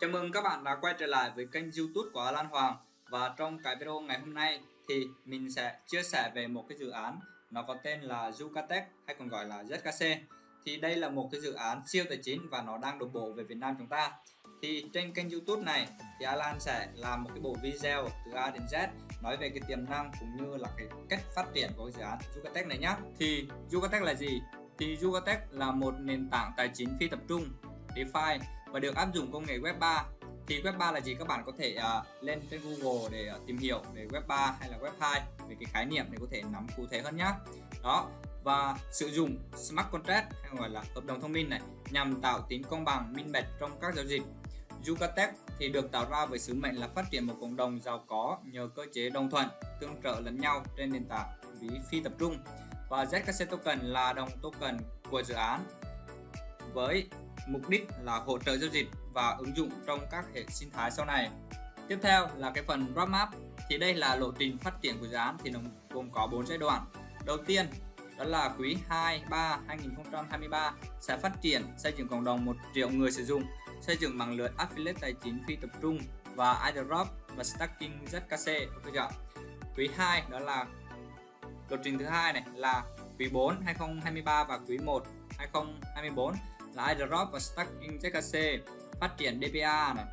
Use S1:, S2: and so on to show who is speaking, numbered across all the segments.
S1: Chào mừng các bạn đã quay trở lại với kênh youtube của lan Hoàng. Và trong cái video ngày hôm nay thì mình sẽ chia sẻ về một cái dự án Nó có tên là Zucatec hay còn gọi là ZKC Thì đây là một cái dự án siêu tài chính và nó đang đổ bộ về Việt Nam chúng ta. Thì trên kênh youtube này thì Alan sẽ làm một cái bộ video từ A đến Z, Nói về cái tiềm năng cũng như là cái cách phát triển của cái dự án Zucatec này nhé Thì Zucatec là gì? Thì Zucatec là một nền tảng tài chính phi tập trung, DeFi và được áp dụng công nghệ Web 3 thì Web 3 là gì? Các bạn có thể uh, lên trên Google để uh, tìm hiểu về Web 3 hay là Web 2 về cái khái niệm để có thể nắm cụ thể hơn nhé đó và sử dụng smart contract hay gọi là hợp đồng thông minh này nhằm tạo tính công bằng minh bạch trong các giao dịch. Yucatec thì được tạo ra với sứ mệnh là phát triển một cộng đồng giàu có nhờ cơ chế đồng thuận tương trợ lẫn nhau trên nền tảng ví phi tập trung. Và ZKC token là đồng token của dự án với mục đích là hỗ trợ giao dịch và ứng dụng trong các hệ sinh thái sau này. Tiếp theo là cái phần roadmap thì đây là lộ trình phát triển của dự án thì nó gồm có 4 giai đoạn. Đầu tiên đó là quý 2 3 2023 sẽ phát triển xây dựng cộng đồng 1 triệu người sử dụng, xây dựng mạng lưới affiliate tài chính phi tập trung và airdrop và stacking ZKC ok chưa? Quý 2 đó là lộ trình thứ hai này là quý 4 2023 và quý 1 2024 là idrop và stacking jkc phát triển DPA này.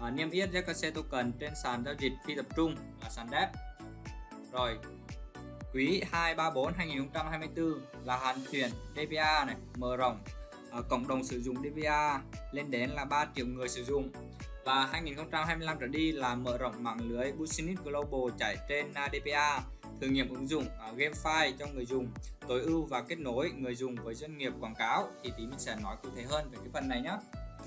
S1: À, niêm yết jkc token trên sàn giao dịch phi tập trung là sàn DEP rồi quý 2 3 4 2024 là hoàn thiện DPA này mở rộng. À, cộng đồng sử dụng DPA lên đến là 3 triệu người sử dụng. Và 2025 trở đi là mở rộng mạng lưới Business Global chạy trên à, uh, DPA thử nghiệm ứng dụng à, uh, GameFi cho người dùng tối ưu và kết nối người dùng với doanh nghiệp quảng cáo thì tí mình sẽ nói cụ thể hơn về cái phần này nhé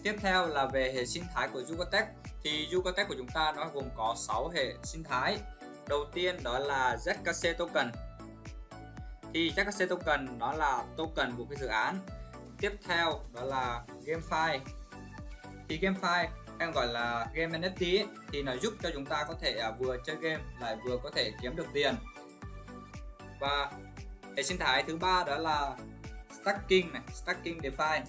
S1: tiếp theo là về hệ sinh thái của Yucatec. Thì Yucatec của chúng ta nó gồm có 6 hệ sinh thái. Đầu tiên đó là ZKC token. Thì ZKC token đó là token của cái dự án. Tiếp theo đó là GameFi thì GameFi em gọi là game NFT ấy, thì nó giúp cho chúng ta có thể à, vừa chơi game lại vừa có thể kiếm được tiền và hệ sinh thái thứ ba đó là stacking này stacking DeFi.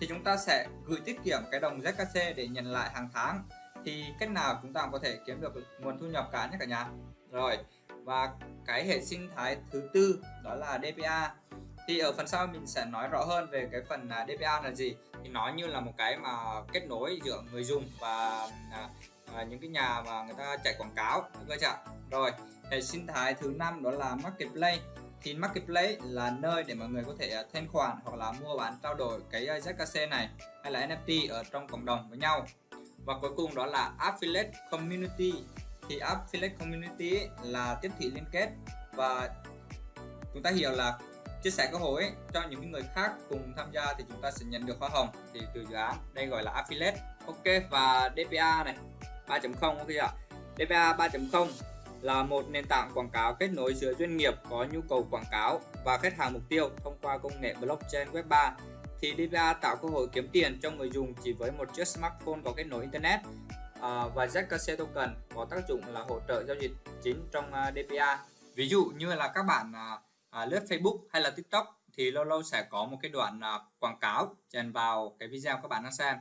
S1: Thì chúng ta sẽ gửi tiết kiệm cái đồng ZKC để nhận lại hàng tháng. Thì cách nào chúng ta có thể kiếm được nguồn thu nhập cả nhé cả nhà? Rồi và cái hệ sinh thái thứ tư đó là DPA thì ở phần sau mình sẽ nói rõ hơn về cái phần à, DPA là gì. Thì nó như là một cái mà kết nối giữa người dùng và à, à những cái nhà mà người ta chạy quảng cáo. Được chưa rồi hệ sinh thái thứ năm đó là marketplace. Thì marketplace là nơi để mọi người có thể à, thanh khoản hoặc là mua bán, trao đổi cái à, ZKC này hay là NFT ở trong cộng đồng với nhau. Và cuối cùng đó là affiliate community. Thì affiliate community là tiếp thị liên kết và chúng ta hiểu là chia sẻ cơ hội cho những người khác cùng tham gia thì chúng ta sẽ nhận được hoa hồng. Thì từ dự án đây gọi là affiliate. Ok, và DPA này 3.0 ok ạ? DPA 3.0 là một nền tảng quảng cáo kết nối giữa doanh nghiệp có nhu cầu quảng cáo và khách hàng mục tiêu thông qua công nghệ blockchain web 3 thì DPA tạo cơ hội kiếm tiền cho người dùng chỉ với một chiếc smartphone có kết nối internet à, và ZKC token có tác dụng là hỗ trợ giao dịch chính trong uh, à, DPA ví dụ như là các bạn uh, à, lướt Facebook hay là TikTok thì lâu lâu sẽ có một cái đoạn à, quảng cáo chèn vào cái video các bạn đang xem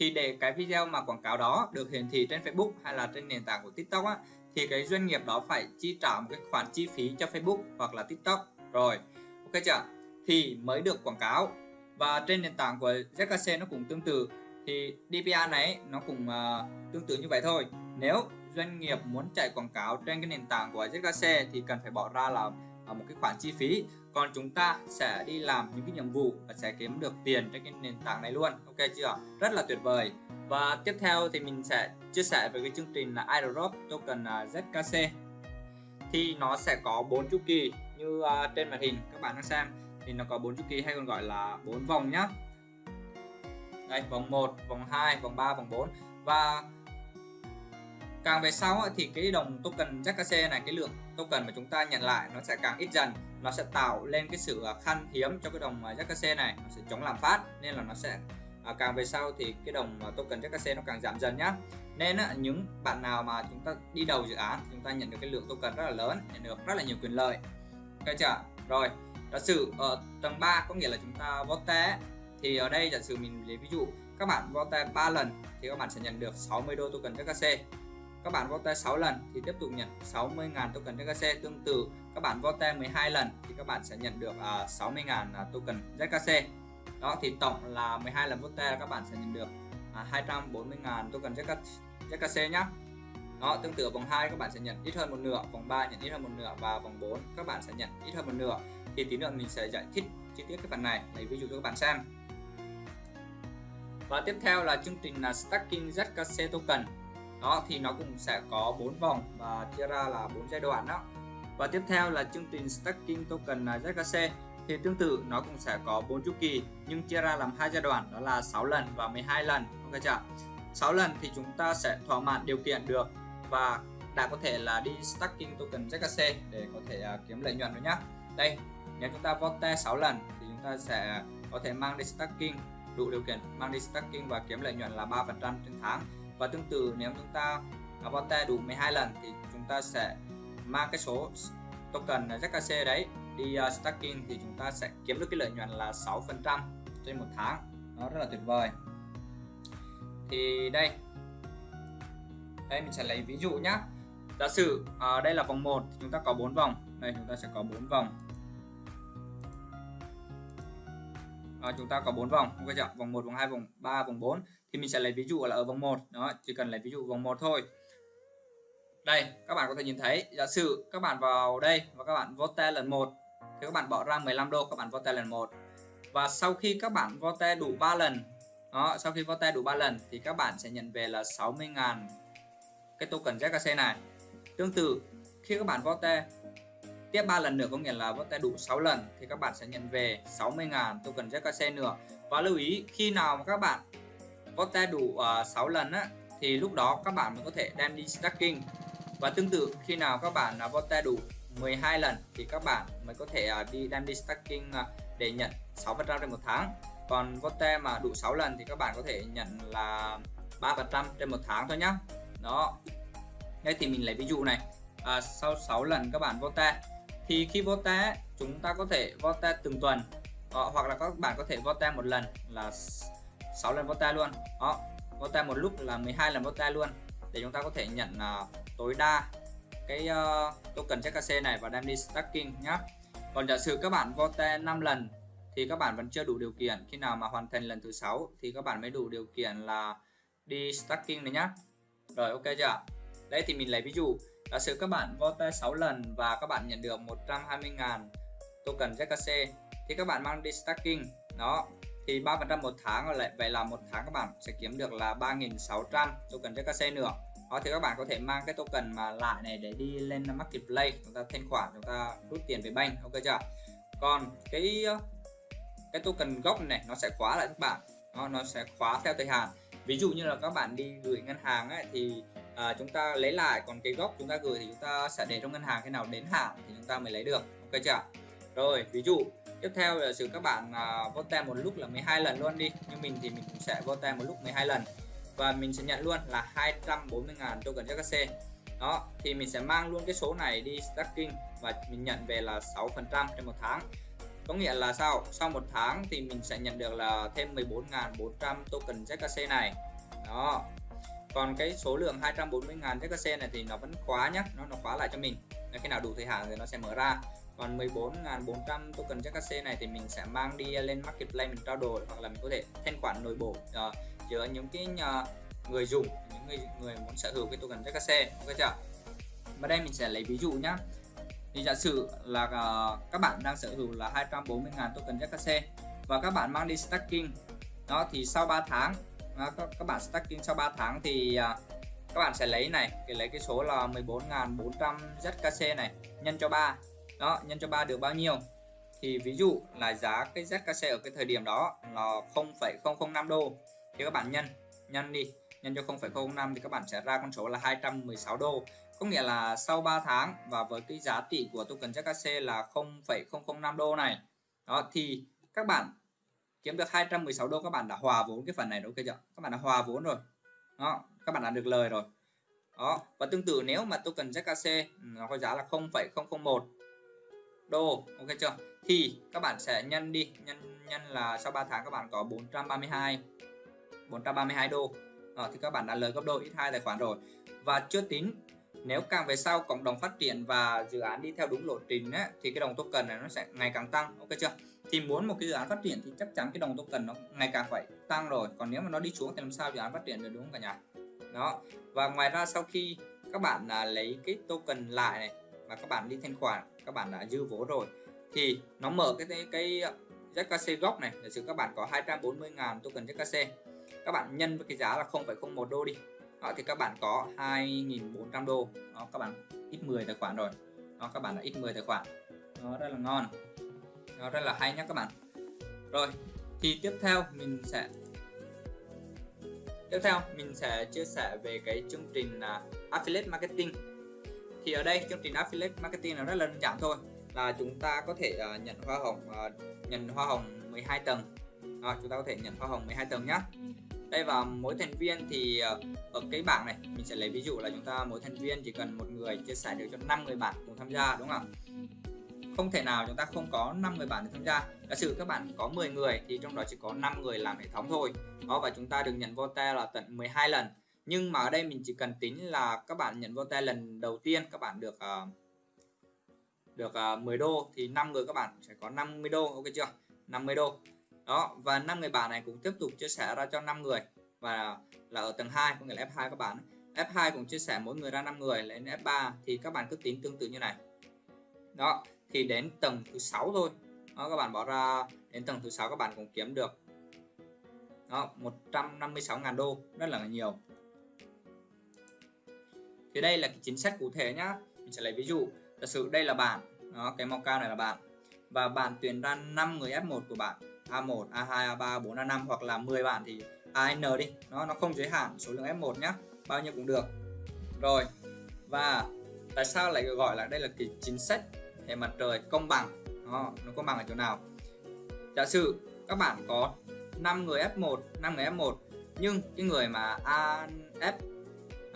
S1: thì để cái video mà quảng cáo đó được hiển thị trên Facebook hay là trên nền tảng của TikTok á, thì cái doanh nghiệp đó phải chi trả một cái khoản chi phí cho Facebook hoặc là TikTok. Rồi ok chưa? Thì mới được quảng cáo. Và trên nền tảng của ZKC nó cũng tương tự. Thì DPA này nó cũng uh, tương tự như vậy thôi. Nếu doanh nghiệp muốn chạy quảng cáo trên cái nền tảng của ZKC thì cần phải bỏ ra là một cái khoản chi phí còn chúng ta sẽ đi làm những cái nhiệm vụ và sẽ kiếm được tiền trên cái nền tảng này luôn. Ok chưa? Rất là tuyệt vời. Và tiếp theo thì mình sẽ chia sẻ về cái chương trình là airdrop token à, ZKC thì nó sẽ có bốn chu kỳ như uh, trên màn hình các bạn đang xem. Thì nó có bốn chu kỳ hay còn gọi là bốn vòng nhá. Đây vòng 1 vòng 2 vòng 3 vòng 4 và càng về sau thì cái đồng token jkc này cái lượng token mà chúng ta nhận lại nó sẽ càng ít dần. Nó sẽ tạo lên cái sự à, khan hiếm cho cái đồng à, jkc này nó sẽ chống lạm phát nên là nó sẽ à, càng về sau thì cái đồng à, token jkc nó càng giảm dần nhá. Nên những bạn nào mà chúng ta đi đầu dự án chúng ta nhận được cái lượng token rất là lớn nhận được rất là nhiều quyền lợi. Ok chưa rồi giả sử ở tầng 3 có nghĩa là chúng ta vote thì ở đây giả sử mình lấy ví dụ các bạn vote 3 lần thì các bạn sẽ nhận được 60 đô token jkc các bạn vote 6 lần thì tiếp tục nhận 60.000 token ZKC tương tự các bạn vote 12 lần thì các bạn sẽ nhận được uh, 60.000 uh, token ZKC đó thì tổng là 12 lần vote các bạn sẽ nhận được à, uh, 240.000 token ZKC nhé đó tương tự vòng 2 các bạn sẽ nhận ít hơn một nửa vòng 3 nhận ít hơn một nửa và vòng 4 các bạn sẽ nhận ít hơn một nửa. Thì tí nữa mình sẽ giải thích chi tiết cái phần này lấy ví dụ cho các bạn xem. Và tiếp theo là chương trình là stacking ZKC token đó thì nó cũng sẽ có 4 vòng và chia ra là 4 giai đoạn đó. Và tiếp theo là chương trình stacking token ZKC thì tương tự nó cũng sẽ có 4 chu kỳ nhưng chia ra làm hai giai đoạn đó là 6 lần và 12 lần ok chưa? 6 lần thì chúng ta sẽ thỏa mãn điều kiện được và đã có thể là đi stacking token ZKC để có thể uh, kiếm lợi nhuận rồi nhá. Đây nếu chúng ta vote 6 lần thì chúng ta sẽ có thể mang đi stacking đủ điều kiện mang đi stacking và kiếm lợi nhuận là 3% trên tháng và tương tự nếu chúng ta avatar đủ 12 lần thì chúng ta sẽ mang cái số token ZKC đấy đi à, uh, stacking thì chúng ta sẽ kiếm được cái lợi nhuận là 6% trên một tháng. Nó rất là tuyệt vời. Thì đây. Đây mình sẽ lấy ví dụ nhá. Giả sử uh, đây là vòng 1 chúng ta có 4 vòng. Đây chúng ta sẽ có 4 vòng. À, chúng ta có 4 vòng. Ok chưa? Vòng 1 vòng 2 vòng 3 vòng 4 thì mình sẽ lấy ví dụ là ở vòng 1 đó chỉ cần lấy ví dụ vòng 1 thôi đây các bạn có thể nhìn thấy giả sử các bạn vào đây và các bạn vote lần 1 thì các bạn bỏ ra 15 đô các bạn vote lần 1 và sau khi các bạn vote đủ 3 lần đó sau khi vote đủ 3 lần thì các bạn sẽ nhận về là 60.000 cái token ZKC này tương tự khi các bạn vote tiếp 3 lần nữa có nghĩa là vote đủ 6 lần thì các bạn sẽ nhận về 60.000 token ZKC nữa và lưu ý khi nào mà các bạn vote đủ ờ, uh, 6 lần á, thì lúc đó các bạn mới có thể đem đi stacking. Và tương tự khi nào các bạn uh, vote đủ 12 lần thì các bạn mới có thể uh, đi đem đi stacking uh, để nhận 6% trên một tháng. Còn vote mà đủ 6 lần thì các bạn có thể nhận là 3% trên một tháng thôi nhá. Đó. Đây thì mình lấy ví dụ này. À, sau 6 lần các bạn vote thì khi vote chúng ta có thể vote từng tuần à, hoặc là các bạn có thể vote một lần là 6 lần vote luôn. Đó vote một lúc là 12 lần vote luôn. Để chúng ta có thể nhận uh, tối đa cái uh, token ZKC này và đem đi stacking nhé còn giả sử các bạn vote 5 lần thì các bạn vẫn chưa đủ điều kiện. Khi nào mà hoàn thành lần thứ sáu thì các bạn mới đủ điều kiện là đi stacking này nhá. Rồi ok chưa? Đây thì mình lấy ví dụ giả sử các bạn vote 6 lần và các bạn nhận được 120.000 token ZKC thì các bạn mang đi stacking đó thì 3% một tháng rồi lại vậy là một tháng các bạn sẽ kiếm được là 3.600 token ZKC nữa. Đó thì các bạn có thể mang cái token mà lại này để đi lên marketplace chúng ta thanh khoản chúng ta rút tiền về bank ok chưa? Còn cái cái token gốc này nó sẽ khóa lại các bạn. Nó nó sẽ khóa theo thời hạn. Ví dụ như là các bạn đi gửi ngân hàng ấy, thì à, chúng ta lấy lại. Còn cái gốc chúng ta gửi thì chúng ta sẽ để trong ngân hàng khi nào đến hạn thì chúng ta mới lấy được ok chưa? Rồi ví dụ tiếp theo là sự các bạn à, vote một lúc là 12 lần luôn đi. Như mình thì mình cũng sẽ vote một lúc 12 lần. Và mình sẽ nhận luôn là 240.000 token JKC đó thì mình sẽ mang luôn cái số này đi stacking và mình nhận về là 6% trên một tháng. Có nghĩa là sao? Sau một tháng thì mình sẽ nhận được là thêm 14.400 token JKC này. Đó. Còn cái số lượng 240.000 JKC này thì nó vẫn khóa nhá nó nó khóa lại cho mình. Khi nào đủ thời hạn thì nó sẽ mở ra còn 14.400 token JKC này thì mình sẽ mang đi lên marketplace mình trao đổi hoặc là mình có thể thanh khoản nội bộ uh, giữa những cái uh, người dùng những người người muốn sở hữu cái token JKC ok chưa? Và đây mình sẽ lấy ví dụ nhá. Thì giả sử là uh, các bạn đang sở hữu là 240.000 token JKC và các bạn mang đi stacking đó thì sau 3 tháng uh, các, các bạn stacking sau 3 tháng thì uh, các bạn sẽ lấy này thì lấy cái số là 14.400 ZKC này nhân cho 3 đó nhân cho 3 được bao nhiêu? Thì ví dụ là giá cái ZKC ở cái thời điểm đó là 0,005 đô. Thì các bạn nhân nhân đi. Nhân cho 0,05 thì các bạn sẽ ra con số là 216 đô. Có nghĩa là sau 3 tháng và với cái giá trị của token ZKC là 0,005 đô này đó thì các bạn kiếm được 216 đô các bạn đã hòa vốn cái phần này đúng chưa? Các bạn đã hòa vốn rồi. Đó các bạn đã được lời rồi. Đó và tương tự nếu mà token ZKC nó có giá là 0,001 đô ok chưa? Thì các bạn sẽ nhân đi nhân nhân là sau 3 tháng các bạn có 432 432 đô. À, thì các bạn đã lời gấp đôi ít hai tài khoản rồi. Và chưa tính nếu càng về sau cộng đồng phát triển và dự án đi theo đúng lộ trình ấy, thì cái đồng token này nó sẽ ngày càng tăng ok chưa? Thì muốn một cái dự án phát triển thì chắc chắn cái đồng token nó ngày càng phải tăng rồi. Còn nếu mà nó đi xuống thì làm sao dự án phát triển được đúng không cả nhà? Đó. Và ngoài ra sau khi các bạn à, lấy cái token lại này và các bạn đi thanh khoản các bạn đã dư vốn rồi. Thì nó mở cái cái cái ZKC gốc này giả sử các bạn có 240.000 token ZKC các bạn nhân với cái giá là 0,01 đô đi. Đó, thì các bạn có 2.400 đô. Đó, các bạn ít 10 tài khoản rồi. Đó, các bạn đã ít 10 tài khoản. Nó rất là ngon. Nó rất là hay nhé các bạn. Rồi thì tiếp theo mình sẽ tiếp theo mình sẽ chia sẻ về cái chương trình uh, affiliate marketing thì ở đây chương trình affiliate marketing nó rất là đơn giản thôi. Là chúng ta có thể uh, nhận hoa hồng uh, nhận hoa hồng 12 tầng. À, chúng ta có thể nhận hoa hồng 12 tầng nhé đây và mỗi thành viên thì uh, ở cái bảng này mình sẽ lấy ví dụ là chúng ta mỗi thành viên chỉ cần một người chia sẻ được cho 5 người bạn cùng tham gia đúng không ạ? Không thể nào chúng ta không có 5 người bạn để tham gia. Giả sử các bạn có 10 người thì trong đó chỉ có 5 người làm hệ thống thôi. Đó và chúng ta được nhận vote là tận 12 lần nhưng mà ở đây mình chỉ cần tính là các bạn nhận vô tay lần đầu tiên các bạn được uh, được ờ, uh, 10 đô thì 5 người các bạn sẽ có 50 đô ok chưa? 50 đô. Đó và 5 người bạn này cũng tiếp tục chia sẻ ra cho 5 người. Và là ở tầng 2 có nghĩa là F2 các bạn. F2 cũng chia sẻ mỗi người ra 5 người lên F3 thì các bạn cứ tính tương tự như này. Đó thì đến tầng thứ 6 thôi. Đó, các bạn bỏ ra đến tầng thứ 6 các bạn cũng kiếm được đó 156.000 đô rất là nhiều thì đây là cái chính sách cụ thể nhá. Mình sẽ lấy ví dụ. Giả sử đây là bạn đó, cái màu cao này là bạn. Và bạn tuyển ra 5 người F1 của bạn. A1, A2, A3, 4, A5 hoặc là 10 bạn thì AN đi. Nó nó không giới hạn số lượng F1 nhá. Bao nhiêu cũng được. Rồi. Và tại sao lại gọi là đây là cái chính sách hệ mặt trời công bằng? Đó, nó công bằng ở chỗ nào? Giả sử các bạn có 5 người F1 5 người F1 nhưng cái người mà A F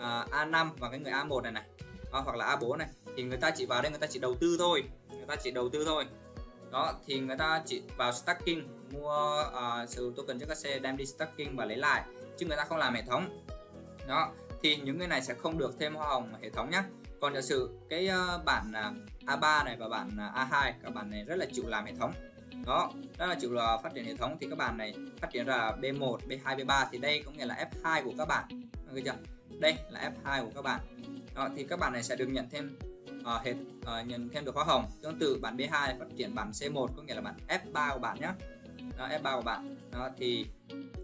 S1: à, A5 và cái người A1 này này. Đó, hoặc là A4 này. Thì người ta chỉ vào đây người ta chỉ đầu tư thôi. Người ta chỉ đầu tư thôi. Đó thì người ta chỉ vào stacking mua uh, sử dụng token cho các xe đem đi stacking và lấy lại chứ người ta không làm hệ thống. Đó thì những người này sẽ không được thêm hoa hồng hệ thống nhé còn giả sử cái uh, bản à, uh, A3 này và bản uh, A2 các bạn này rất là chịu làm hệ thống. Đó rất là chịu là phát triển hệ thống. Thì các bạn này phát triển ra B1 B2 B3 thì đây cũng nghĩa là F2 của các bạn. Được chưa? Đây là F2 của các bạn. Đó, thì các bạn này sẽ được nhận thêm uh, hệ uh, nhận thêm được hoa hồng tương tự bản B2 phát triển bản C1 có nghĩa là bản F3 của bạn nhé đó, F3 của bạn. Đó thì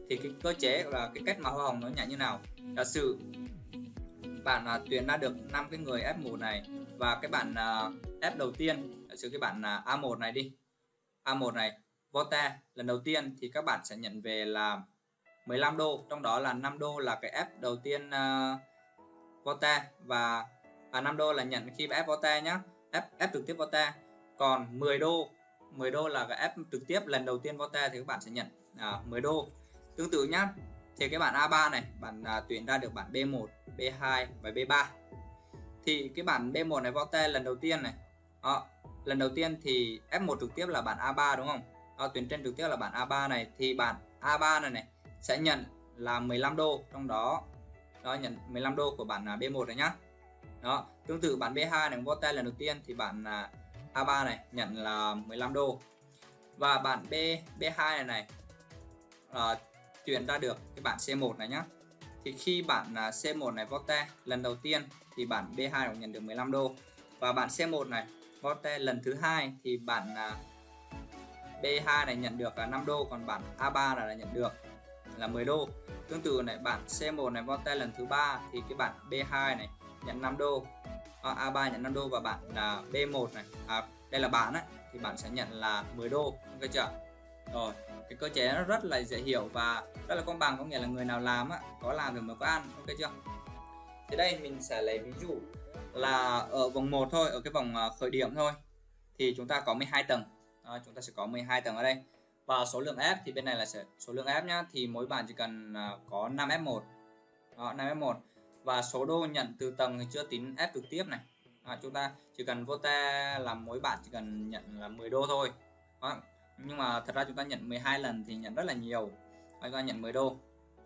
S1: thì cái cơ chế là cái cách mà hoa hồng nó nhảy như nào? Giả sử bạn uh, tuyển ra được 5 cái người F1 này và cái bản uh, à, F đầu tiên giả sử cái bản uh, A1 này đi. A1 này vote lần đầu tiên thì các bạn sẽ nhận về là 15 đô trong đó là 5 đô là cái F đầu tiên ờ, uh, vote và à, 5 đô là nhận khi ép vote nhá ép ép trực tiếp vote còn 10 đô 10 đô là cái ép trực tiếp lần đầu tiên vote thì các bạn sẽ nhận à, 10 đô. Tương tự nhá thì cái bản A3 này bạn à, tuyển ra được bản B1 B2 và B3 thì cái bản B1 này vote lần đầu tiên này đó, lần đầu tiên thì F1 trực tiếp là bản A3 đúng không? Đó, tuyển trên trực tiếp là bản A3 này. Thì bản A3 này này sẽ nhận là 15 đô trong đó. Đó nhận 15 đô của bản à, B1 này nhá. Đó tương tự bản B2 này vô tay lần đầu tiên thì bản à, A3 này nhận là 15 đô. Và bản B B2 này này ờ, uh, chuyển ra được cái bản C1 này nhá. Thì khi bản à, uh, C1 này vote lần đầu tiên thì bản B2 cũng nhận được 15 đô. Và bản C1 này vote lần thứ hai thì bản uh, B2 này nhận được là 5 đô còn bản A3 là nhận được là 10 đô. Tương tự này bản C1 này vote lần thứ ba thì cái bản B2 này nhận 5 đô. À, A3 nhận 5 đô và bạn là B1 này à, đây là bạn ấy thì bạn sẽ nhận là 10 đô ok chưa? Rồi cái cơ chế nó rất là dễ hiểu và rất là công bằng có nghĩa là người nào làm á có làm thì mới có ăn ok chưa? Thì đây mình sẽ lấy ví dụ là ở vòng 1 thôi ở cái vòng à, khởi điểm thôi thì chúng ta có 12 tầng. À, chúng ta sẽ có 12 tầng ở đây và số lượng F thì bên này là sẽ số lượng F nhá thì mỗi bạn chỉ cần à, có 5 F1 đó, 5 F1 và số đô nhận từ tầng thì chưa tính F trực tiếp này. À, chúng ta chỉ cần vô ta là mỗi bạn chỉ cần nhận là 10 đô thôi. Đó. nhưng mà thật ra chúng ta nhận 12 lần thì nhận rất là nhiều. Đó, chúng ta nhận 10 đô.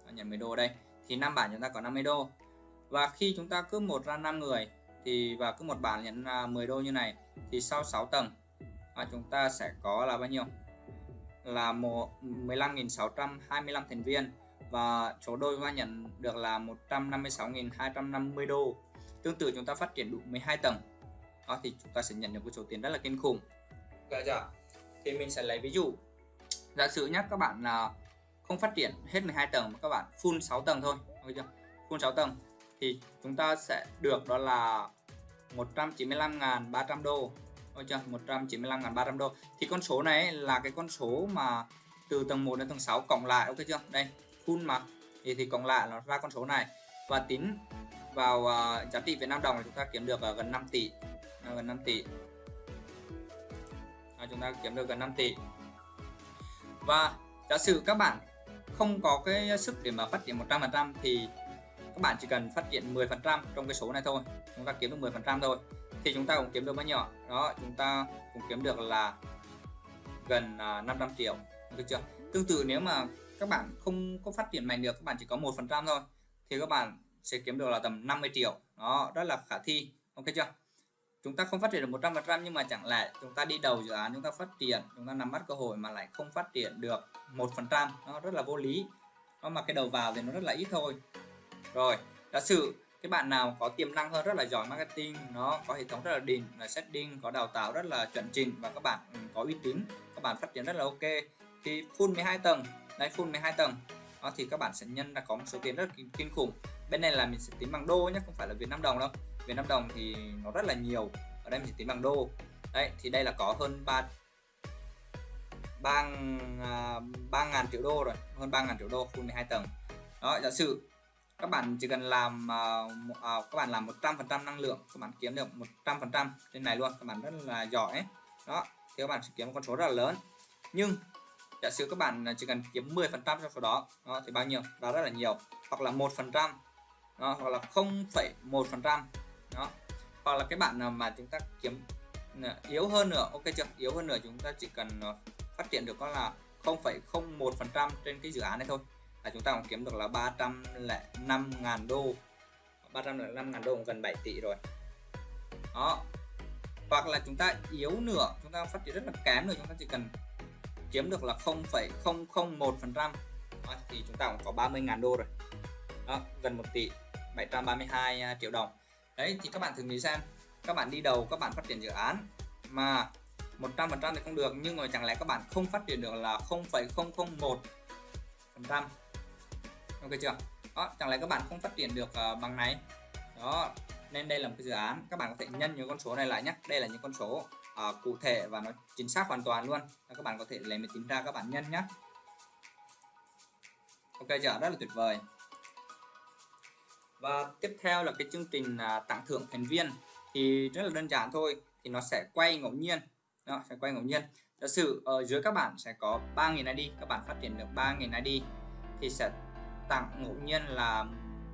S1: Đó, nhận 10 đô đây. Thì năm bản chúng ta có 50 đô. Và khi chúng ta cứ một ra 5 người thì và cứ một bản nhận à, 10 đô như này thì sau 6 tầng à, chúng ta sẽ có là bao nhiêu? Là 15.625 thành viên và số đô chúng ta nhận được là 156.250 đô. Tương tự chúng ta phát triển đủ 12 tầng. Đó, thì chúng ta sẽ nhận được một số tiền rất là kinh khủng. Dạ dạ thì mình sẽ lấy ví dụ. Giả sử nhé các bạn là không phát triển hết 12 tầng mà các bạn full 6 tầng thôi. Ok chưa? Full 6 tầng. Thì chúng ta sẽ được đó là 195.300 đô được chưa 195.300 đô. Thì con số này là cái con số mà từ tầng 1 đến tầng 6 cộng lại ok chưa? Đây full mà. Thì thì cộng lại nó ra con số này. Và tính vào uh, giá trị Việt Nam đồng thì chúng ta kiếm được uh, gần 5 tỷ. Uh, gần 5 tỷ. À, chúng ta kiếm được gần 5 tỷ. Và giả sử các bạn không có cái sức để mà phát triển 100% thì các bạn chỉ cần phát triển 10% trong cái số này thôi. Chúng ta kiếm được 10% thôi thì chúng ta cũng kiếm được bao nhiêu đó, chúng ta cũng kiếm được là gần à, 500 triệu, được chưa? Tương tự nếu mà các bạn không có phát triển mạnh được, các bạn chỉ có một phần trăm thôi, thì các bạn sẽ kiếm được là tầm 50 triệu. Đó, rất là khả thi, ok chưa? Chúng ta không phát triển được 100 phần trăm nhưng mà chẳng lẽ chúng ta đi đầu dự án, chúng ta phát triển, chúng ta nắm bắt cơ hội mà lại không phát triển được một phần trăm? Nó rất là vô lý. Nó mà cái đầu vào thì nó rất là ít thôi. Rồi, giả sử cái bạn nào có tiềm năng hơn rất là giỏi marketing, nó có hệ thống rất là đỉnh, là setting, có đào tạo rất là chuẩn chỉnh và các bạn ừ, có uy tín, các bạn phát triển rất là ok. Thì full 12 tầng, đây full 12 tầng. Đó, thì các bạn sẽ nhân là có một số tiền rất là kinh khủng. Bên này là mình sẽ tính bằng đô nhé không phải là Việt Nam đồng đâu. Việt Nam đồng thì nó rất là nhiều, ở đây mình sẽ tính bằng đô. Đấy, thì đây là có hơn 3 ba à, ba ngàn triệu đô rồi, hơn ba ngàn triệu đô full 12 tầng. Đó, giả sử các bạn chỉ cần làm uh, uh, các bạn làm 100% năng lượng các bạn kiếm được 100% trên này luôn các bạn rất là giỏi. Ấy. đó thì các bạn sẽ kiếm một con số rất là lớn. Nhưng giả sử các bạn chỉ cần kiếm 10% trong số đó, đó thì bao nhiêu? Đó rất là nhiều. Hoặc là một phần trăm. Hoặc là 0,1 đó. Hoặc là cái bạn nào mà chúng ta kiếm ờ, yếu hơn nữa ok chưa? Yếu hơn nữa chúng ta chỉ cần phát triển được có là 0,01 trên cái dự án này thôi là chúng ta cũng kiếm được là 305.000 đô. 305.000 đô gần 7 tỷ rồi. Đó. Hoặc là chúng ta yếu nữa chúng ta phát triển rất là kém rồi chúng ta chỉ cần kiếm được là 0,001 phần trăm. Thì chúng ta cũng có 30.000 đô rồi. Đó gần 1 tỷ 732 triệu đồng. Đấy thì các bạn thử nghĩ xem. Các bạn đi đầu các bạn phát triển dự án mà 100% thì không được nhưng mà chẳng lẽ các bạn không phát triển được là 0,001 phần trăm? Ok chưa? Đó chẳng lẽ các bạn không phát triển được uh, bằng này? Đó nên đây là một cái dự án. Các bạn có thể nhân những con số này lại nhé. Đây là những con số uh, cụ thể và nó chính xác hoàn toàn luôn. Các bạn có thể lấy máy tính ra các bạn nhân nhé. Ok chưa? Rất là tuyệt vời. Và tiếp theo là cái chương trình uh, tặng thưởng thành viên. Thì rất là đơn giản thôi thì nó sẽ quay ngẫu nhiên. Đó, sẽ quay ngẫu nhiên. Giả sử ở dưới các bạn sẽ có 3.000 ID các bạn phát triển được 3.000 ID thì sẽ tặng ngẫu nhiên là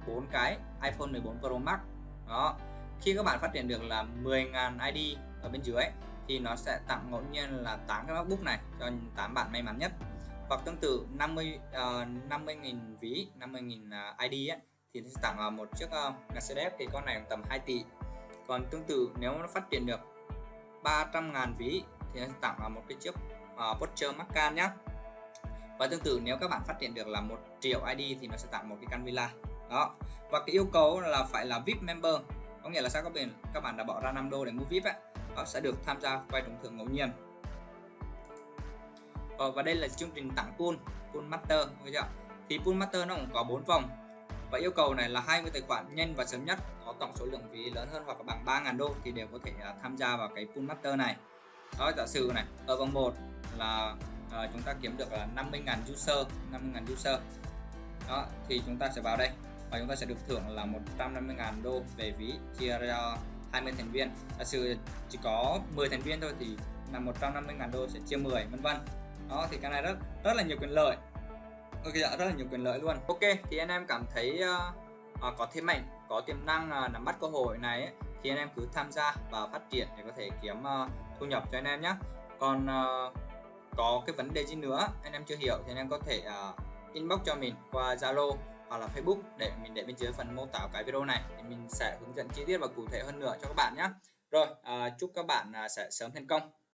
S1: bốn cái iPhone 14 Pro Max. Đó. Khi các bạn phát triển được là 10.000 ID ở bên dưới thì nó sẽ tặng ngẫu nhiên là 8 cái MacBook này cho 8 bạn may mắn nhất. Hoặc tương tự 50 uh, 50.000 ví 50.000 uh, ID ấy, thì sẽ tặng uh, một chiếc ờ, uh, Mercedes thì con này tầm 2 tỷ. Còn tương tự nếu nó phát triển được 300.000 ví thì nó sẽ tặng uh, một cái chiếc uh, Porsche Macan nhé và tương tự nếu các bạn phát triển được là một triệu ID thì nó sẽ tặng một cái căn villa đó. Và cái yêu cầu là phải là VIP member. Có nghĩa là sao các bạn các bạn đã bỏ ra 5 đô để mua VIP ấy, đó sẽ được tham gia quay trúng thưởng ngẫu nhiên. Ờ, và đây là chương trình tặng pool pool master chưa? Thì pool master nó cũng có 4 vòng. Và yêu cầu này là 20 tài khoản nhanh và sớm nhất có tổng số lượng ví lớn hơn hoặc bằng 3.000 đô thì đều có thể à, tham gia vào cái pool master này. Đó giả sử này ở vòng 1 là à, chúng ta kiếm được ờ, là 50.000 user 50.000 user. Đó thì chúng ta sẽ vào đây và chúng ta sẽ được thưởng là 150.000 đô về ví chia ra 20 thành viên. Giả sử chỉ có 10 thành viên thôi thì là 150.000 đô sẽ chia 10 vân vân. Đó thì cái này rất rất là nhiều quyền lợi. Ok dạ rất là nhiều quyền lợi luôn. Ok thì anh em cảm thấy uh, uh, có thế mạnh có tiềm năng uh, nắm bắt cơ hội này ấy, thì anh em cứ tham gia và phát triển để có thể kiếm uh, thu nhập cho anh em nhé còn uh, có cái vấn đề gì nữa anh em chưa hiểu thì anh em có thể uh, inbox cho mình qua Zalo hoặc là Facebook để mình để bên dưới phần mô tả cái video này. Thì mình sẽ hướng dẫn chi tiết và cụ thể hơn nữa cho các bạn nhé rồi uh, chúc các bạn uh, sẽ sớm thành công.